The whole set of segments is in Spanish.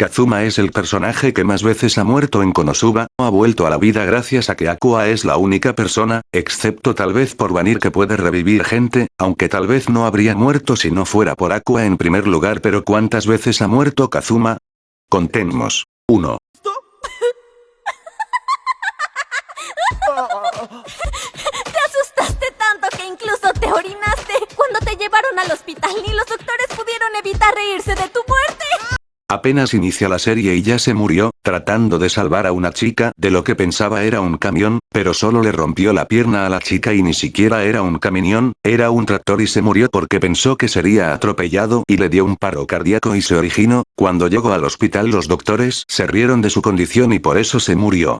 Kazuma es el personaje que más veces ha muerto en Konosuba, o ha vuelto a la vida gracias a que Aqua es la única persona, excepto tal vez por Vanir que puede revivir gente, aunque tal vez no habría muerto si no fuera por Aqua en primer lugar pero ¿cuántas veces ha muerto Kazuma? Contemos. 1. Te asustaste tanto que incluso te orinaste. Cuando te llevaron al hospital ni los doctores Apenas inicia la serie y ya se murió, tratando de salvar a una chica de lo que pensaba era un camión, pero solo le rompió la pierna a la chica y ni siquiera era un camión, era un tractor y se murió porque pensó que sería atropellado y le dio un paro cardíaco y se originó, cuando llegó al hospital los doctores se rieron de su condición y por eso se murió.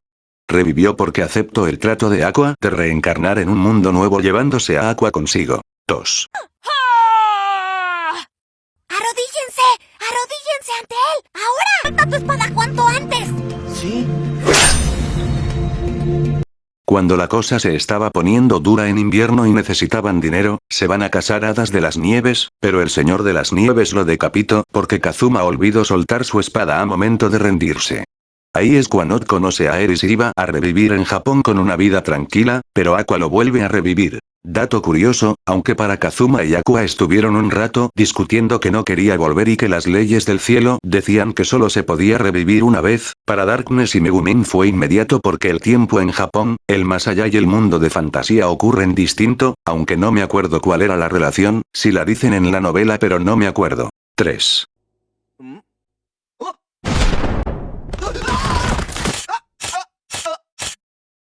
Revivió porque aceptó el trato de Aqua de reencarnar en un mundo nuevo llevándose a Aqua consigo. 2. ¡Arrodíllense ante él! ¡Ahora! ¡Suelta tu espada cuanto antes! Sí. Cuando la cosa se estaba poniendo dura en invierno y necesitaban dinero, se van a casar hadas de las nieves, pero el señor de las nieves lo decapitó porque Kazuma olvidó soltar su espada a momento de rendirse. Ahí es cuando conoce a Eris y iba a revivir en Japón con una vida tranquila, pero Aqua lo vuelve a revivir. Dato curioso, aunque para Kazuma y Aqua estuvieron un rato discutiendo que no quería volver y que las leyes del cielo decían que solo se podía revivir una vez, para Darkness y Megumin fue inmediato porque el tiempo en Japón, el más allá y el mundo de fantasía ocurren distinto, aunque no me acuerdo cuál era la relación, si la dicen en la novela pero no me acuerdo. 3.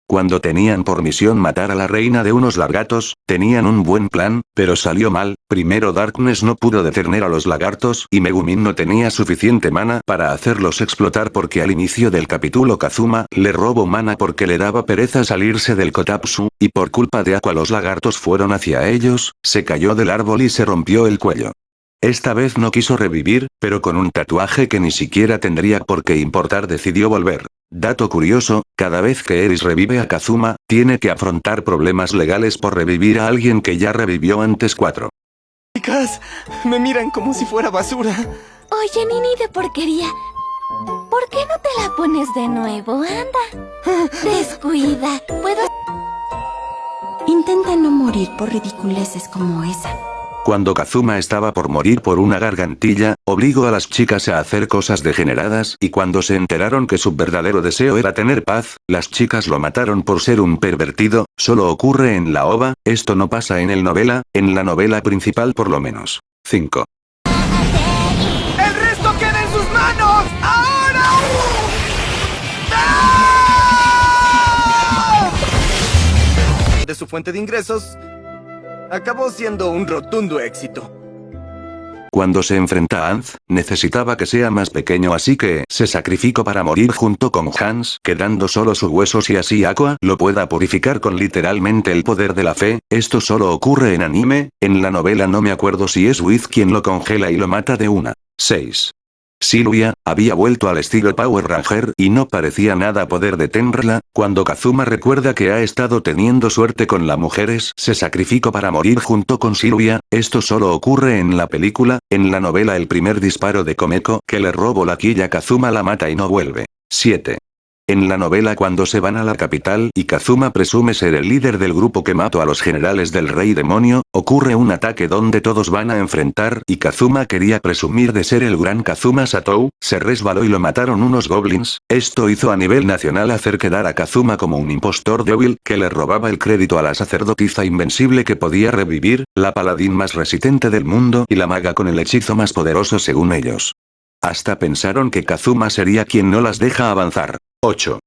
Cuando tenían por misión matar a la reina de unos lagartos, tenían un buen plan, pero salió mal, primero Darkness no pudo detener a los lagartos y Megumin no tenía suficiente mana para hacerlos explotar porque al inicio del capítulo Kazuma le robó mana porque le daba pereza salirse del Kotatsu, y por culpa de Aqua los lagartos fueron hacia ellos, se cayó del árbol y se rompió el cuello. Esta vez no quiso revivir, pero con un tatuaje que ni siquiera tendría por qué importar decidió volver. Dato curioso, cada vez que Eris revive a Kazuma, tiene que afrontar problemas legales por revivir a alguien que ya revivió antes 4. Chicas, me miran como si fuera basura. Oye, Nini de porquería. ¿Por qué no te la pones de nuevo? Anda. Descuida. Puedo... Intenta no morir por ridiculeces como esa. Cuando Kazuma estaba por morir por una gargantilla, obligó a las chicas a hacer cosas degeneradas y cuando se enteraron que su verdadero deseo era tener paz, las chicas lo mataron por ser un pervertido, solo ocurre en la ova, esto no pasa en el novela, en la novela principal por lo menos. 5. ¡El resto queda en sus manos! ¡Ahora! ¡Ah! De su fuente de ingresos, acabó siendo un rotundo éxito. Cuando se enfrenta a Anz, necesitaba que sea más pequeño así que se sacrificó para morir junto con Hans, quedando solo sus huesos y así Aqua lo pueda purificar con literalmente el poder de la fe, esto solo ocurre en anime, en la novela no me acuerdo si es Wiz quien lo congela y lo mata de una. 6. Silvia, había vuelto al estilo Power Ranger y no parecía nada poder detenerla, cuando Kazuma recuerda que ha estado teniendo suerte con las mujeres se sacrificó para morir junto con Silvia, esto solo ocurre en la película, en la novela el primer disparo de Komeko que le robó la quilla Kazuma la mata y no vuelve. 7. En la novela cuando se van a la capital y Kazuma presume ser el líder del grupo que mató a los generales del rey demonio, ocurre un ataque donde todos van a enfrentar y Kazuma quería presumir de ser el gran Kazuma Satou, se resbaló y lo mataron unos goblins, esto hizo a nivel nacional hacer quedar a Kazuma como un impostor débil que le robaba el crédito a la sacerdotisa invencible que podía revivir, la paladín más resistente del mundo y la maga con el hechizo más poderoso según ellos. Hasta pensaron que Kazuma sería quien no las deja avanzar. 8.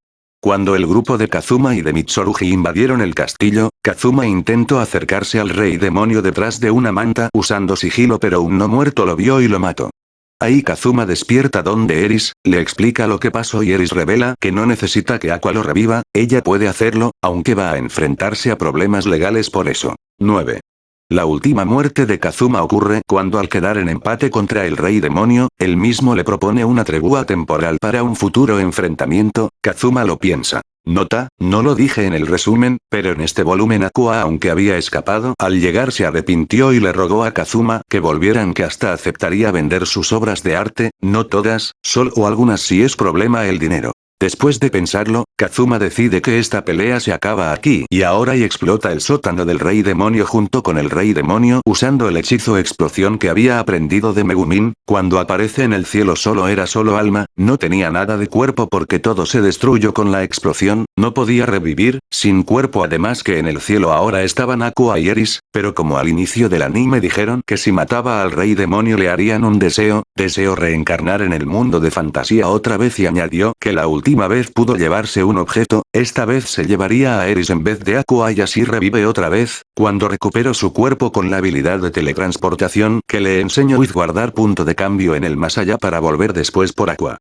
Cuando el grupo de Kazuma y de Mitsurugi invadieron el castillo, Kazuma intentó acercarse al rey demonio detrás de una manta usando sigilo pero un no muerto lo vio y lo mató. Ahí Kazuma despierta donde Eris, le explica lo que pasó y Eris revela que no necesita que Aqua lo reviva, ella puede hacerlo, aunque va a enfrentarse a problemas legales por eso. 9. La última muerte de Kazuma ocurre cuando al quedar en empate contra el rey demonio, él mismo le propone una tregua temporal para un futuro enfrentamiento, Kazuma lo piensa. Nota, no lo dije en el resumen, pero en este volumen Aqua aunque había escapado, al llegar se arrepintió y le rogó a Kazuma que volvieran que hasta aceptaría vender sus obras de arte, no todas, solo algunas si es problema el dinero. Después de pensarlo, Kazuma decide que esta pelea se acaba aquí y ahora y explota el sótano del rey demonio junto con el rey demonio usando el hechizo explosión que había aprendido de Megumin, cuando aparece en el cielo solo era solo alma, no tenía nada de cuerpo porque todo se destruyó con la explosión, no podía revivir, sin cuerpo además que en el cielo ahora estaban Aqua y Eris, pero como al inicio del anime dijeron que si mataba al rey demonio le harían un deseo, deseo reencarnar en el mundo de fantasía otra vez y añadió que la última vez pudo llevarse un objeto, esta vez se llevaría a Eris en vez de Aqua y así revive otra vez, cuando recuperó su cuerpo con la habilidad de teletransportación que le enseñó With guardar punto de cambio en el más allá para volver después por Aqua.